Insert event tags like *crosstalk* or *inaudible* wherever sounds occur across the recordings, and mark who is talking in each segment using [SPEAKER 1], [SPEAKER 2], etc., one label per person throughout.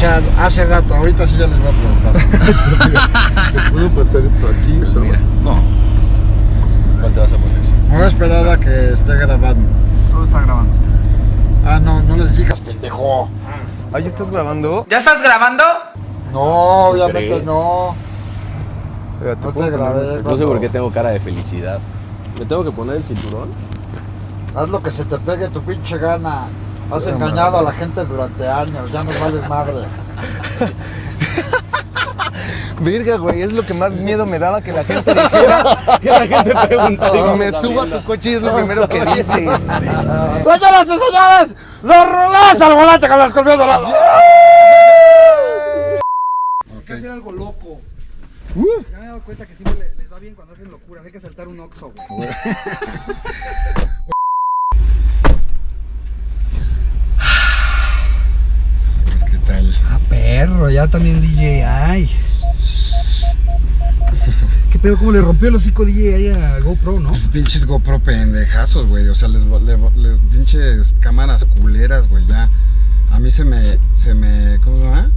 [SPEAKER 1] sea, hace rato, ahorita sí ya les voy a preguntar. *laughs*
[SPEAKER 2] ¿Puedo pasar esto aquí? Esto
[SPEAKER 3] Mira, no. ¿Cuál te vas a poner?
[SPEAKER 1] Me voy a esperar a que esté grabando.
[SPEAKER 2] Todo está grabando.
[SPEAKER 1] Ah, no, no les digas, pendejo.
[SPEAKER 2] ¿Ahí estás grabando?
[SPEAKER 4] ¿Ya estás grabando?
[SPEAKER 1] No, obviamente
[SPEAKER 3] crees?
[SPEAKER 1] no. No te grabé.
[SPEAKER 2] esto?
[SPEAKER 3] No sé por qué tengo cara de felicidad. ¿Me tengo que poner el cinturón?
[SPEAKER 1] Haz lo que se te pegue tu pinche gana. Has engañado a la gente durante años, ya nos vales madre. *laughs*
[SPEAKER 2] Verga, güey, es lo que más miedo me daba que la gente dijera.
[SPEAKER 3] Que la gente pregunta.
[SPEAKER 2] me subo a tu coche y es lo primero que dices.
[SPEAKER 1] Señoras y señores, los rulés al volante con las colmillas doradas.
[SPEAKER 5] Hay que hacer algo loco. Ya me he dado cuenta que siempre le- les va bien cuando hacen locuras. Hay que saltar un oxo, güey. *laughs*
[SPEAKER 1] ¿Qué tal?
[SPEAKER 5] Ah, perro, ya también DJ. Ay. ¿Qué pedo? ¿Cómo le rompió el hocico DJ ahí a GoPro, no?
[SPEAKER 1] Pues pinches GoPro pendejazos, güey. O sea, les, pinches cámaras culeras, güey. Ya. A mí se me, se me, ¿cómo se llama?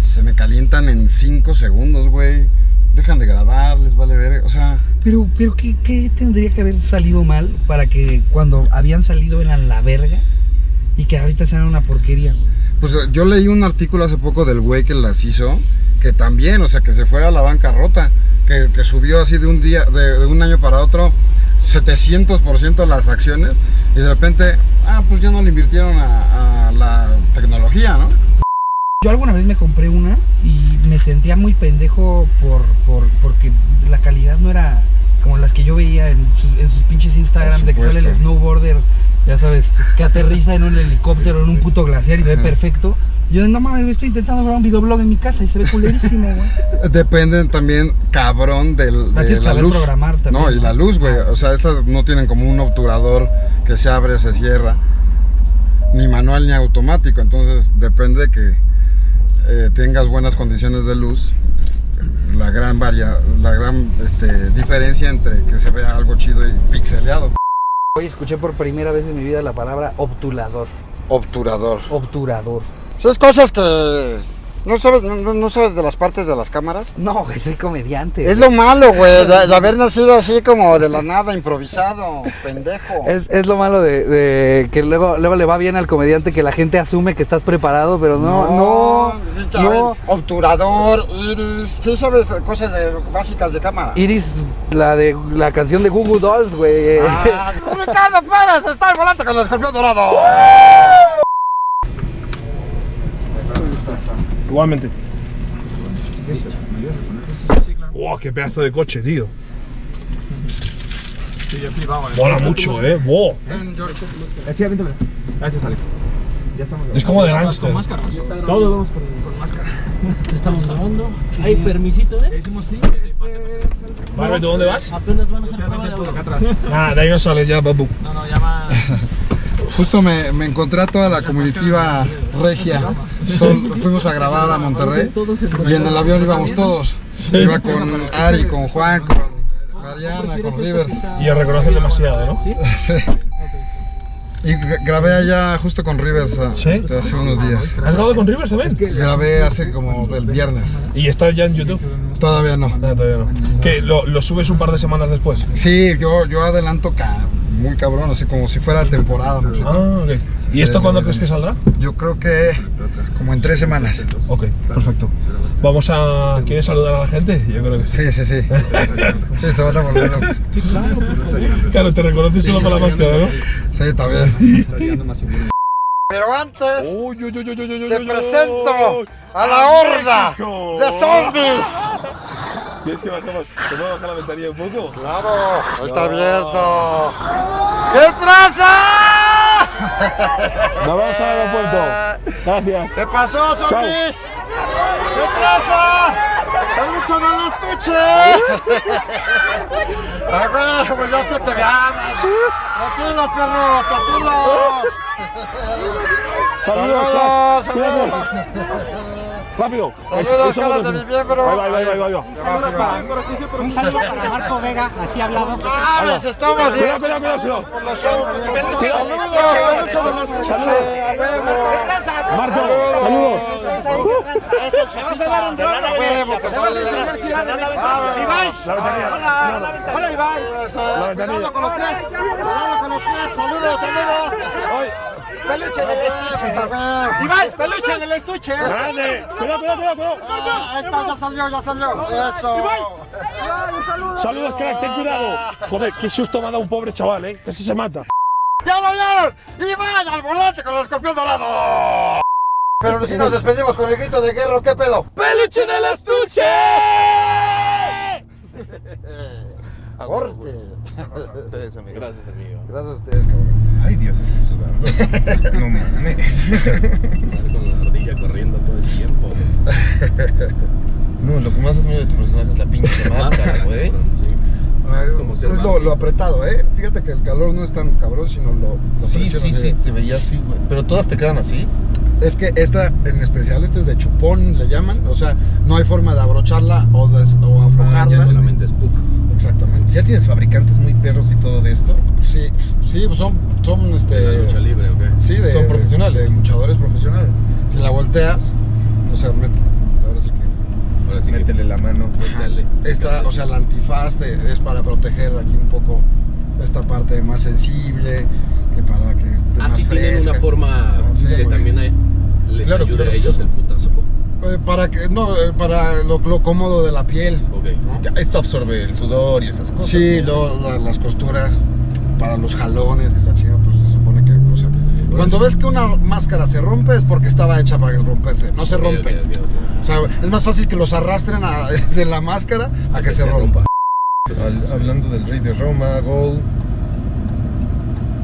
[SPEAKER 1] Se me calientan en 5 segundos, güey. Dejan de grabar, les vale ver. O sea,
[SPEAKER 5] Pero, pero ¿qué, qué tendría que haber salido mal para que cuando habían salido eran la verga y que ahorita sean una porquería, güey?
[SPEAKER 1] Pues yo leí un artículo hace poco del güey que las hizo. Que también, o sea, que se fue a la bancarrota. Que, que subió así de un día, de, de un año para otro, 700% las acciones. Y de repente, ah, pues ya no le invirtieron a, a la tecnología, ¿no?
[SPEAKER 5] Yo alguna vez me compré una y me sentía muy pendejo por, por, porque la calidad no era como las que yo veía en sus, en sus pinches Instagram de que sale el snowboarder, ya sabes, que aterriza en un helicóptero en un puto glaciar y se ve perfecto. Yo no mames, estoy intentando grabar un videoblog en mi casa y se ve culerísimo, güey. *laughs*
[SPEAKER 1] Dependen también, cabrón, del,
[SPEAKER 5] La
[SPEAKER 1] de la luz.
[SPEAKER 5] programar también,
[SPEAKER 1] no, y
[SPEAKER 5] ¿no?
[SPEAKER 1] la luz, güey. O sea, estas no tienen como un obturador que se abre, se cierra. Ni manual ni automático. Entonces depende que eh, tengas buenas condiciones de luz. La gran varia, la gran este, diferencia entre que se vea algo chido y pixeleado.
[SPEAKER 5] Hoy escuché por primera vez en mi vida la palabra obturador.
[SPEAKER 1] Obturador.
[SPEAKER 5] Obturador.
[SPEAKER 1] Esas cosas que no sabes, no, no- no sabes de las partes de las cámaras.
[SPEAKER 5] No, güey, soy comediante.
[SPEAKER 1] Es lo malo, güey, de, de *laughs* haber nacido así como de la nada, improvisado, pendejo.
[SPEAKER 5] Es, es lo malo de, de que luego, luego le va bien al comediante que la gente asume que estás preparado, pero no, no, no.
[SPEAKER 1] ver, Obturador, iris, sí sabes cosas de- básicas de cámara.
[SPEAKER 5] Iris, la de la canción de Google Dolls, güey.
[SPEAKER 1] Ah, *laughs* Ricardo Pérez está volante con el escorpión dorado.
[SPEAKER 6] Igualmente. ¡Wow! ¡Qué pedazo de coche, tío! Mola mucho, ¿eh? ¡Wow!
[SPEAKER 7] Gracias, Alex. Ya estamos
[SPEAKER 6] Es como de gangster.
[SPEAKER 7] Todos vamos con, con máscara. Estamos grabando. Hay permisito, ¿eh? Hicimos sí.
[SPEAKER 6] Vale, ¿tú dónde vas?
[SPEAKER 7] Apenas van a hacer prueba de audio.
[SPEAKER 6] atrás. Nada, de ahí no sales ya, babu.
[SPEAKER 7] No, no, llama. *laughs*
[SPEAKER 1] Justo me, me encontré a toda la comitiva regia. Fuimos a grabar a Monterrey y en el avión íbamos todos. Iba con Ari, con Juan, con Mariana, con Rivers.
[SPEAKER 6] Y os reconocen demasiado, ¿no?
[SPEAKER 1] Sí. Y gra- grabé allá justo con Rivers ah,
[SPEAKER 6] ¿Sí?
[SPEAKER 1] este, hace unos días.
[SPEAKER 6] ¿Has grabado con Rivers también?
[SPEAKER 1] Grabé hace como el viernes.
[SPEAKER 6] ¿Y está ya en YouTube?
[SPEAKER 1] Todavía no.
[SPEAKER 6] No, todavía no. ¿Que lo, lo subes un par de semanas después?
[SPEAKER 1] Sí, yo, yo adelanto ca- muy cabrón, así como si fuera temporada.
[SPEAKER 6] Ah, ok. ¿Y esto cuándo crees que saldrá?
[SPEAKER 1] Yo creo que como en tres semanas.
[SPEAKER 6] Ok, perfecto. Vamos a... ¿Quieres saludar a la gente? Yo creo que sí.
[SPEAKER 1] Sí, sí, sí. Sí, se van a volver locos.
[SPEAKER 6] Claro, te reconoces solo con la máscara, ¿no?
[SPEAKER 1] Sí, también. Pero antes
[SPEAKER 6] Uy, uy, uy,
[SPEAKER 1] te presento a la horda de zombies.
[SPEAKER 6] ¿Quieres que bajemos? ¿Te puedo bajar la ventanilla un poco?
[SPEAKER 1] Claro, ahí está abierto. ¿Qué traza? *laughs*
[SPEAKER 6] Nos vamos al aeropuerto. Gracias.
[SPEAKER 1] ¿Qué pasó, zombies? ¿Qué traza? ¡El bicho no los escuche! *laughs* ¡Ah! Pues ya se te ganas. ¡Tranquilo, perro! ¡Tranquilo!
[SPEAKER 6] Saludos,
[SPEAKER 1] ¡Saludos! ¡Saludos!
[SPEAKER 6] Rápido.
[SPEAKER 1] Saludos, caras de mi miembro.
[SPEAKER 6] Ahí va, ahí va, ahí va, ahí va.
[SPEAKER 7] Un saludo para Marco Vega, así hablado.
[SPEAKER 1] Ah, nos estamos
[SPEAKER 6] Cuidado, cuidado, cuidado,
[SPEAKER 1] por los shows.
[SPEAKER 6] Saludos. Saludos. Marco, saludos.
[SPEAKER 1] Es el chavista de Rana Huevo.
[SPEAKER 6] La ventanilla.
[SPEAKER 7] Hola, Iván.
[SPEAKER 1] Cuidado con los pies. Cuidado con los pies. Saludos, saludos.
[SPEAKER 7] Peluche del estuche. Iván, peluche del estuche.
[SPEAKER 6] Grande. Cuidado, cuidado, cuidado.
[SPEAKER 1] Ah, Ahí está, ya salió, ya salió. Eso.
[SPEAKER 6] Saludos, crack, ten cuidado. Joder, qué susto me ha dado un pobre chaval, eh. Casi se mata.
[SPEAKER 1] ¡Ya lo vieron! ¡Y vaya al volante con el escorpión dorado! Pero si nos despedimos con el grito de guerra, ¿qué pedo?
[SPEAKER 6] ¡Peluche del estuche!
[SPEAKER 3] Gracias, amigo. Gracias,
[SPEAKER 1] a ustedes, cabrón.
[SPEAKER 2] Ay, Dios, estoy sudando. *laughs* No mames.
[SPEAKER 3] Con la ardilla corriendo todo el tiempo.
[SPEAKER 2] No, lo que más admiro de tu personaje es la pinche *laughs* máscara, güey.
[SPEAKER 3] Sí.
[SPEAKER 1] Ah,
[SPEAKER 3] Es como ser
[SPEAKER 1] es lo, apretado, ¿eh? Fíjate que el calor no es tan cabrón, sino lo, lo
[SPEAKER 2] Sí, sí,
[SPEAKER 1] así.
[SPEAKER 2] sí, te veía así, güey. Pero todas te quedan así.
[SPEAKER 1] Es que esta en especial, este es de chupón, le llaman. O sea, no hay forma de abrocharla o, de, o aflojarla.
[SPEAKER 3] Solamente es pug.
[SPEAKER 1] Exactamente.
[SPEAKER 2] ¿Ya tienes fabricantes muy perros y todo de esto?
[SPEAKER 1] Sí, sí, pues son, son este.
[SPEAKER 3] De la lucha libre, ¿o qué?
[SPEAKER 1] Sí, de,
[SPEAKER 2] Son profesionales.
[SPEAKER 1] De luchadores profesionales. Si la volteas, o sea, mete. Ahora sí que.
[SPEAKER 3] Ahora sí
[SPEAKER 2] Métele la mano.
[SPEAKER 3] Dale.
[SPEAKER 1] Esta, o sea, la antifaz te- es para proteger aquí un poco esta parte más sensible, que para que esté
[SPEAKER 3] Ah,
[SPEAKER 1] más
[SPEAKER 3] sí tienen
[SPEAKER 1] fresca.
[SPEAKER 3] una forma
[SPEAKER 1] Sí.
[SPEAKER 3] que también hay- les
[SPEAKER 2] Claro,
[SPEAKER 3] ayude
[SPEAKER 2] claro.
[SPEAKER 3] a ellos el
[SPEAKER 1] para que, no, eh, para lo, lo cómodo de la piel.
[SPEAKER 3] Ok.
[SPEAKER 1] ¿no?
[SPEAKER 2] Ya, Esto absorbe el sudor y esas cosas.
[SPEAKER 1] Sí, la- las costuras para los jalones y la chinga, pues se supone que, o sea, cuando ves que una máscara se rompe es porque estaba hecha para romperse, no se rompe. O sea, es más fácil que los arrastren a- *laughs* de la máscara a que, se, rompa.
[SPEAKER 2] Al- hablando del Rey de Roma, Go.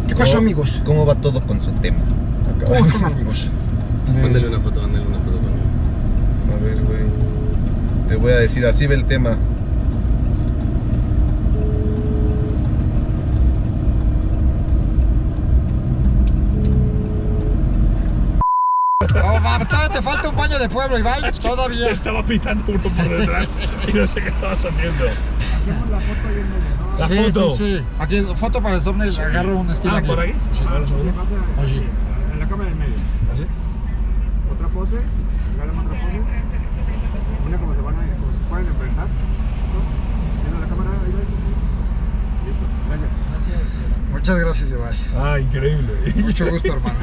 [SPEAKER 1] ¿Qué pasó,
[SPEAKER 2] ¿cómo-
[SPEAKER 1] amigos?
[SPEAKER 2] ¿Cómo va todo con su tema?
[SPEAKER 1] ¿Cómo están, amigos?
[SPEAKER 3] Mándale una foto, mándale una foto.
[SPEAKER 2] A ver, güey. Te voy a decir, así ve el tema.
[SPEAKER 1] Oh, te falta un baño de pueblo, Iván. Todavía.
[SPEAKER 6] Estaba pitando uno por detrás y no sé qué estabas haciendo. La
[SPEAKER 1] sí,
[SPEAKER 6] foto.
[SPEAKER 1] sí, sí. Aquí, foto para el thumbnail, agarro un estilo
[SPEAKER 6] Ah,
[SPEAKER 1] aquí.
[SPEAKER 6] por aquí.
[SPEAKER 1] Sí.
[SPEAKER 6] A ver, un segundo.
[SPEAKER 1] Así.
[SPEAKER 4] En la cámara del medio.
[SPEAKER 1] ¿Así?
[SPEAKER 4] Otra pose, regálame otra pose. Una como se van a, como se pueden enfrentar. Eso. Viendo la cámara, ahí va. Listo, gracias.
[SPEAKER 1] Muchas gracias, Iván.
[SPEAKER 6] Ah, increíble.
[SPEAKER 1] Mucho gusto, hermano.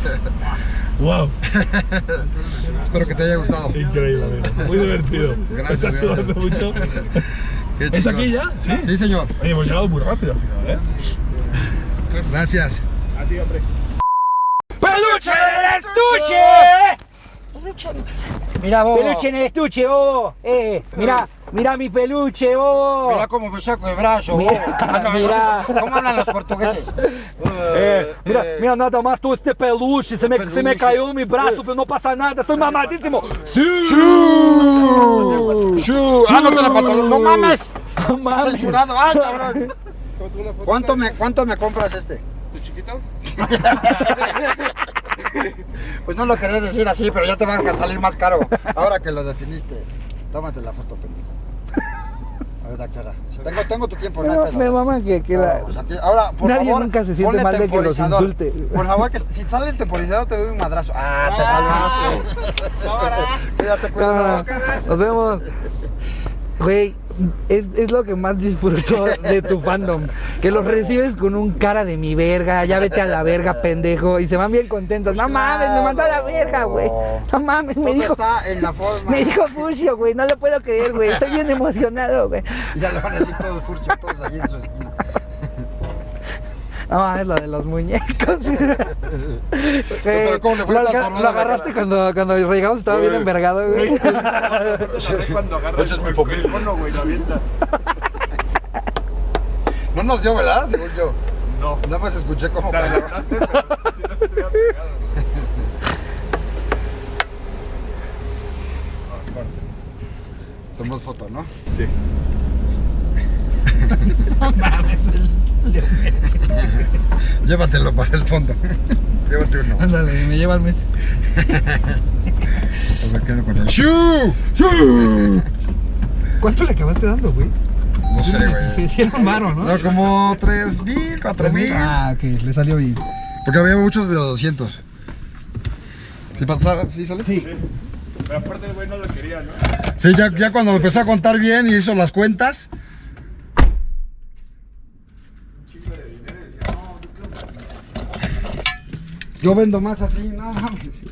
[SPEAKER 1] *laughs*
[SPEAKER 6] wow,
[SPEAKER 1] Espero que te haya gustado.
[SPEAKER 6] increíble, amigo. Muy divertido.
[SPEAKER 1] Gracias,
[SPEAKER 6] ¿Estás sudando mucho? *laughs* ¿Es aquí ya? ¿Sí?
[SPEAKER 1] Sí, señor.
[SPEAKER 6] Oye, hemos llegado muy rápido al final, ¿eh?
[SPEAKER 1] Gracias.
[SPEAKER 4] A ti, hombre.
[SPEAKER 7] ¡Peluche del estuche!
[SPEAKER 1] Mira, vos.
[SPEAKER 7] Peluche en el estuche, vos. Eh, mira, mira mi peluche, vos.
[SPEAKER 1] Mira cómo me saco el brazo. Ah, no,
[SPEAKER 7] mira.
[SPEAKER 1] ¿Cómo hablan los portugueses?
[SPEAKER 7] É, mira,
[SPEAKER 1] Eh,
[SPEAKER 7] mira, nada mais tu este peluche, você me, você me
[SPEAKER 1] Peluche.
[SPEAKER 7] caiu no meu braço, não passa nada, tô mamadíssimo. Sim!
[SPEAKER 1] ¡Shuu! ¡Shuu! ¡Ah, no te la pantalón! ¡No mames!
[SPEAKER 7] Mames.
[SPEAKER 1] ¡Censurado! ¡Ay, cabrón! *laughs* ¿Cuánto me, ¿Cuánto me compras este?
[SPEAKER 4] ¿Tu chiquito? *laughs* *laughs*
[SPEAKER 1] Pues no lo quería decir así, pero ya te va a salir más caro. Ahora que lo definiste. Tómate la foto, pendejo. A ver, ¿a qué hora? Tengo, tengo tu tiempo, no hay
[SPEAKER 7] Me,
[SPEAKER 1] pedo.
[SPEAKER 7] me mama que, que la...
[SPEAKER 1] Pues aquí- ahora, por
[SPEAKER 7] Nadie
[SPEAKER 1] favor,
[SPEAKER 7] nunca se siente mal de que los
[SPEAKER 1] temporizador.
[SPEAKER 7] insulte.
[SPEAKER 1] Por favor, que si sale el temporizador te doy un madrazo. Ah, te salvaste. *laughs* Cuídate, cuídate.
[SPEAKER 7] Ah, Nos vemos. Güey, es, es lo que más disfruto de tu fandom. Que los recibes con un cara de mi verga, ya vete a la verga, pendejo. Y se van bien contentos. No mames, me mandó a la verga, güey. No mames, me dijo.
[SPEAKER 1] está en la forma.
[SPEAKER 7] Me dijo Furcio, güey, no lo puedo creer, güey. Estoy bien emocionado, güey.
[SPEAKER 1] Ya le van a decir todos furchos, todos allí en su esquina.
[SPEAKER 7] No, es lo de los muñecos.
[SPEAKER 1] Pero ¿cómo le fue
[SPEAKER 7] lo,
[SPEAKER 1] transformado
[SPEAKER 7] lo
[SPEAKER 1] la
[SPEAKER 7] agarraste cuando, cuando llegamos, estaba bien envergado, güey.
[SPEAKER 4] cuando agarra
[SPEAKER 1] Ese es mi familia.
[SPEAKER 4] el mono, güey, lo avienta.
[SPEAKER 1] No nos dio, ¿verdad? Según yo.
[SPEAKER 4] No.
[SPEAKER 1] Nada más escuché cómo
[SPEAKER 4] La agarraste, pero si no se te hubiera pegado.
[SPEAKER 1] Somos foto, ¿no?
[SPEAKER 4] Sí. *laughs*
[SPEAKER 1] Llévatelo para el fondo. Llévate uno.
[SPEAKER 7] Ándale, me lleva al mes.
[SPEAKER 1] Pues *laughs* me quedo con el ¡Shoo!
[SPEAKER 5] ¿Cuánto le acabaste dando, güey?
[SPEAKER 1] No sé, güey.
[SPEAKER 5] Que sí era un varo, ¿no?
[SPEAKER 1] No, como 3 mil, 4 mil.
[SPEAKER 5] Ah, ok, le salió bien.
[SPEAKER 1] Porque había muchos de 200. ¿Sí, pasa- ¿Sí sale? Sí.
[SPEAKER 4] Pero aparte el güey no lo quería, ¿no?
[SPEAKER 1] Sí, ya, ya cuando me empezó a contar bien y hizo las cuentas. Yo vendo más así, no mames.